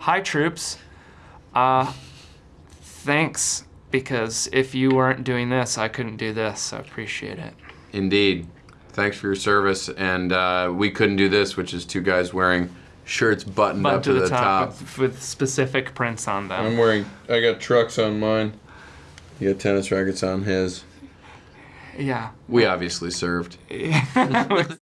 Hi, troops. Uh, thanks, because if you weren't doing this, I couldn't do this, I appreciate it. Indeed. Thanks for your service. And uh, we couldn't do this, which is two guys wearing shirts buttoned Button up to, the, top. With, with specific prints on them. I'm wearing. I got trucks on mine. You got tennis rackets on his. yeah. We obviously served.